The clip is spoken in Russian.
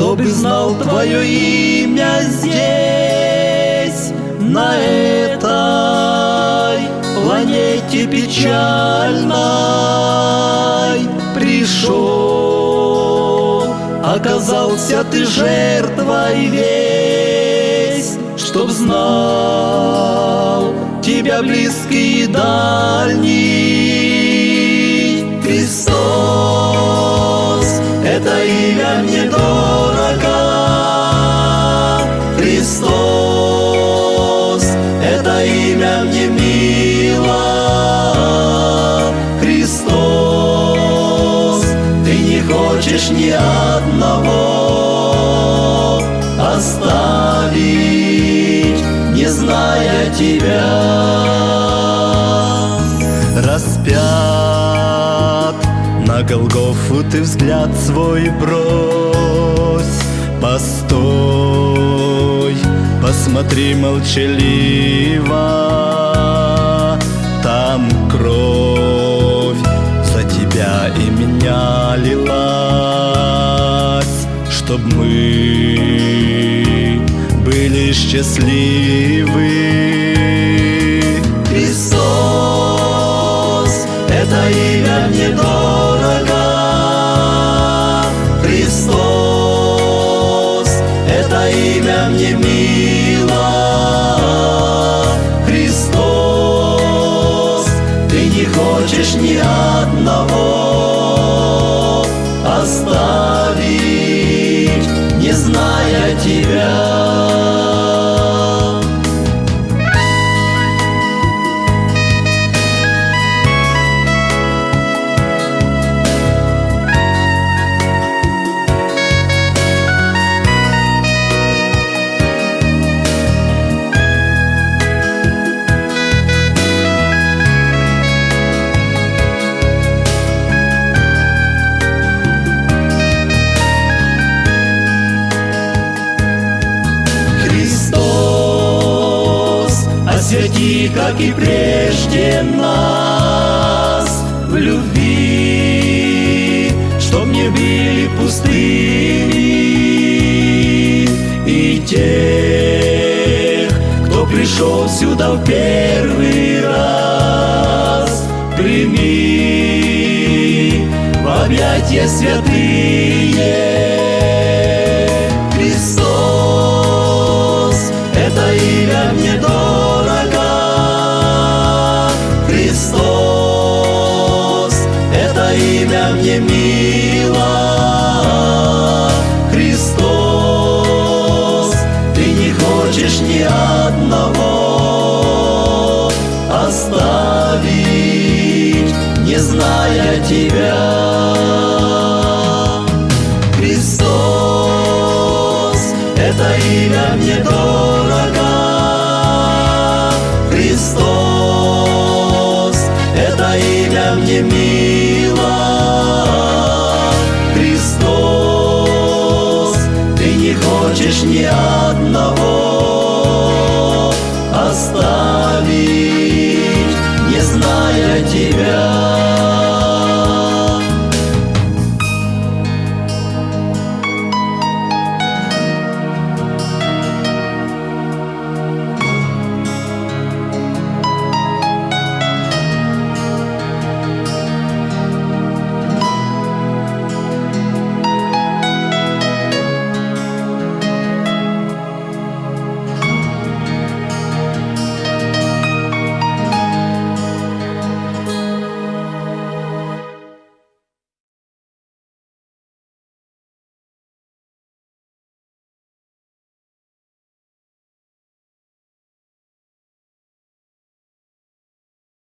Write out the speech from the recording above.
Кто бы знал твое имя здесь, на этой планете печальной пришел, оказался ты жертвой весь, чтоб знал тебя близкий и дальний Имя мне дорого, Христос. Это имя мне мило, Христос. Ты не хочешь ни одного оставить, не зная тебя распят Голгофу ты взгляд свой брось. Постой, посмотри молчаливо. Там кровь за тебя и меня лилась Чтоб мы были счастливы Христос, это имя мне мило. Христос, ты не хочешь ни одного освети, как и прежде нас в любви, чтоб не были пустыми и тех, кто пришел сюда в первый раз, прими в объятия святые. Имя мне мило. Христос, ты не хочешь ни одного оставить, не зная тебя. Христос, это имя мне дорого. Хочешь ни одного